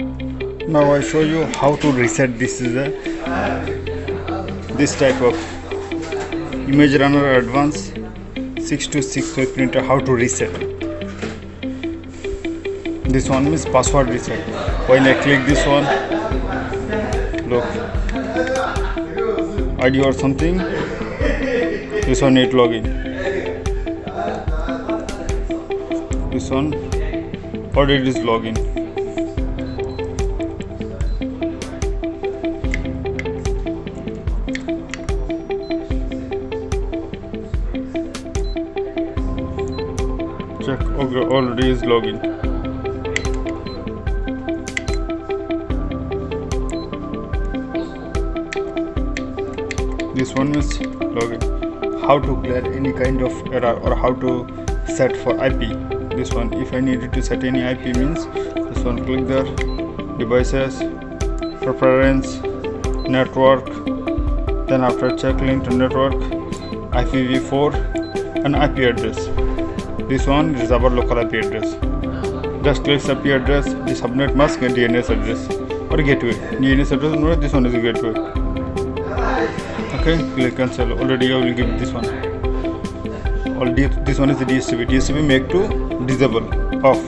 now I show you how to reset. This is a this type of image runner advance 626 printer how to reset. This one is password reset. When I click this one look ID or something this one need login. This one already is login check already is login. This one is login. How to clear any kind of error or how to set for IP this one if I needed to set any IP means this one click there. Devices preference network. Then after check link to network IPv4 and IP address this one is our local IP address. Just click IP address the subnet mask and DNS address. Or gateway. DNS address no this one is a gateway. Okay click cancel already I will give this one. Already this one is the DHCP DHCP make to disable. Off.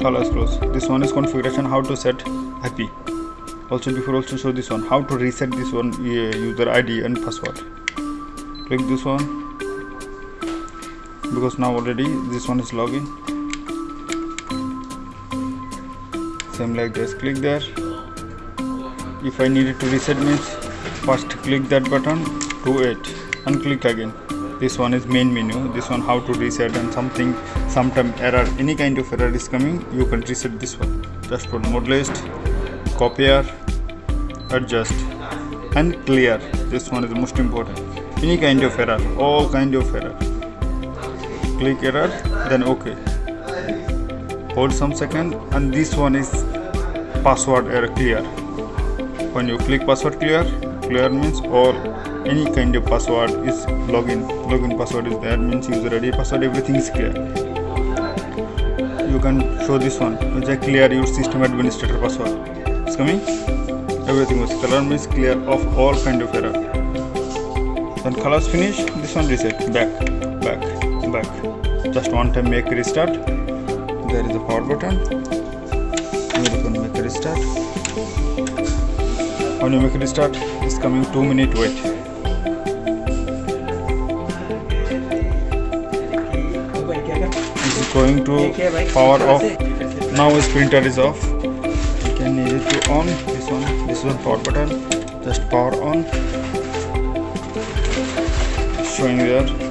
Colors close this one is configuration how to set IP also before also show this one. How to reset this one uh, user ID and password. Click this one because now already this one is login. Same like this click there. If I needed to reset means first click that button to it and click again. This one is main menu this one how to reset and something sometime error any kind of error is coming you can reset this one. Just put mode list copier adjust and clear. This one is most important. Any kind of error all kind of error click error then ok hold some second and this one is password error clear. When you click password clear clear means or any kind of password is login. Login password is there means user id password everything is clear. You can show this one. Which I clear your system administrator password. It's coming? Everything was color means clear of all kind of error. When colors finish this one reset. Back. Back back. Just one time make restart. There is a power button. You can make restart. When you make restart. It's coming two minute wait. It's going to power off? Now his printer is off. You can need it to on. This one this one power button. Just power on. Showing there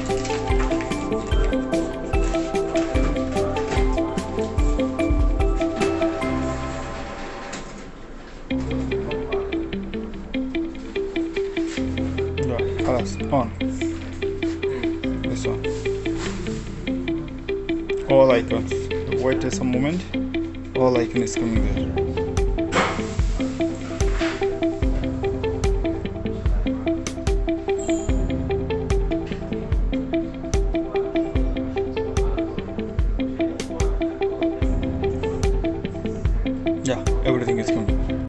On. This one. All icons. Wait just a moment. All icon is coming there. yeah everything is coming.